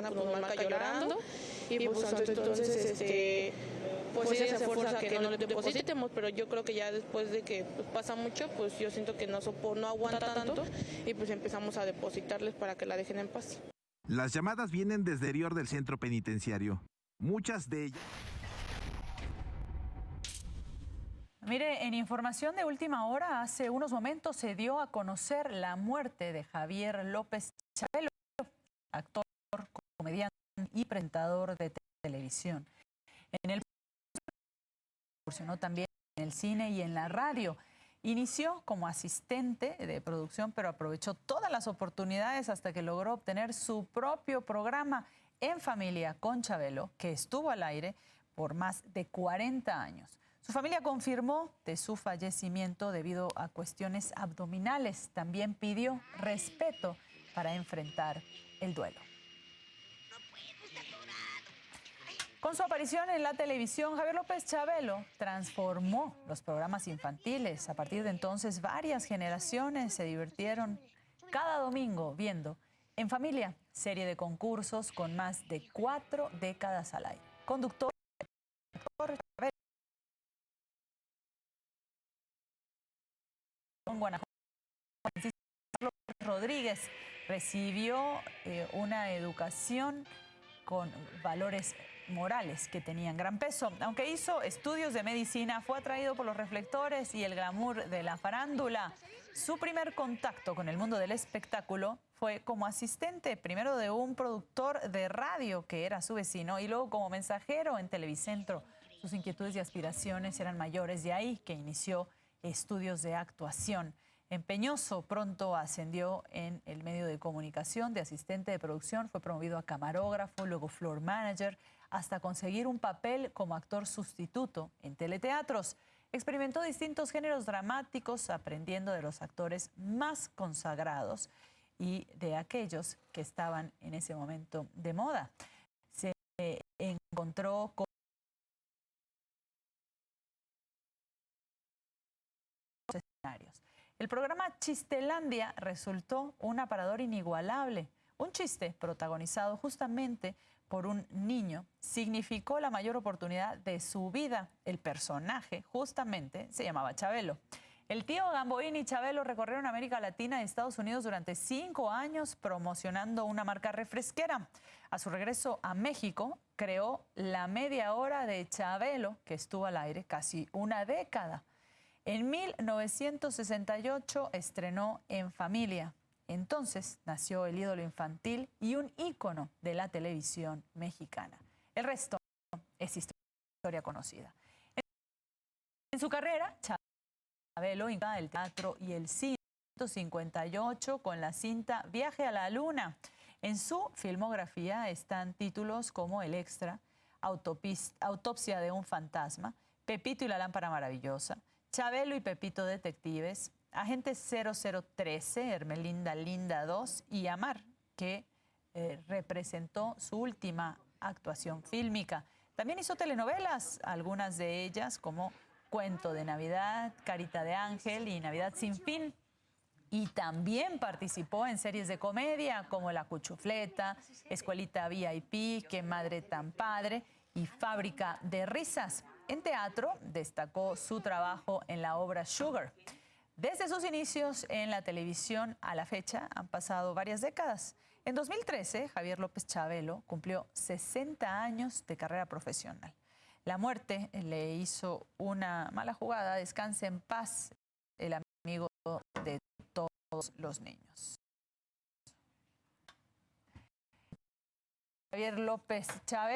semana pues, nos marca llorando y pues entonces este pues ella se esfuerza que no le depositemos, pero yo creo que ya después de que pues, pasa mucho, pues yo siento que no, no aguanta tanto y pues empezamos a depositarles para que la dejen en paz. Las llamadas vienen desde el exterior del centro penitenciario. Muchas de ellas... Mire, en información de última hora, hace unos momentos se dio a conocer la muerte de Javier López Chabelo, actor, y presentador de televisión. En el también en el cine y en la radio. Inició como asistente de producción, pero aprovechó todas las oportunidades hasta que logró obtener su propio programa en familia con Chabelo, que estuvo al aire por más de 40 años. Su familia confirmó de su fallecimiento debido a cuestiones abdominales. También pidió respeto para enfrentar el duelo. Con su aparición en la televisión, Javier López Chabelo transformó los programas infantiles. A partir de entonces, varias generaciones se divirtieron cada domingo viendo En Familia, serie de concursos con más de cuatro décadas al aire. Conductor, Guanajuato, Rodríguez recibió eh, una educación con valores morales que tenían gran peso. Aunque hizo estudios de medicina, fue atraído por los reflectores y el glamour de la farándula. Su primer contacto con el mundo del espectáculo fue como asistente, primero de un productor de radio que era su vecino y luego como mensajero en Televicentro. Sus inquietudes y aspiraciones eran mayores, de ahí que inició estudios de actuación. Empeñoso pronto ascendió en el medio de comunicación de asistente de producción, fue promovido a camarógrafo, luego floor manager, hasta conseguir un papel como actor sustituto en teleteatros. Experimentó distintos géneros dramáticos, aprendiendo de los actores más consagrados y de aquellos que estaban en ese momento de moda. Se encontró con El programa Chistelandia resultó un aparador inigualable. Un chiste protagonizado justamente por un niño significó la mayor oportunidad de su vida. El personaje justamente se llamaba Chabelo. El tío Gamboín y Chabelo recorrieron América Latina y Estados Unidos durante cinco años promocionando una marca refresquera. A su regreso a México, creó la media hora de Chabelo, que estuvo al aire casi una década. En 1968 estrenó En Familia, entonces nació el ídolo infantil y un ícono de la televisión mexicana. El resto es historia conocida. En su carrera, Chabelo el teatro y el cine 58 con la cinta Viaje a la Luna. En su filmografía están títulos como El Extra, Autopsia de un fantasma, Pepito y la lámpara maravillosa, Chabelo y Pepito Detectives, Agente 0013, Hermelinda Linda 2 y Amar, que eh, representó su última actuación fílmica. También hizo telenovelas, algunas de ellas como Cuento de Navidad, Carita de Ángel y Navidad sin fin. Y también participó en series de comedia como La Cuchufleta, Escuelita VIP, Qué Madre Tan Padre y Fábrica de Risas. En teatro destacó su trabajo en la obra Sugar. Desde sus inicios en la televisión a la fecha han pasado varias décadas. En 2013, Javier López Chabelo cumplió 60 años de carrera profesional. La muerte le hizo una mala jugada. Descanse en paz el amigo de todos los niños. Javier López Chabelo.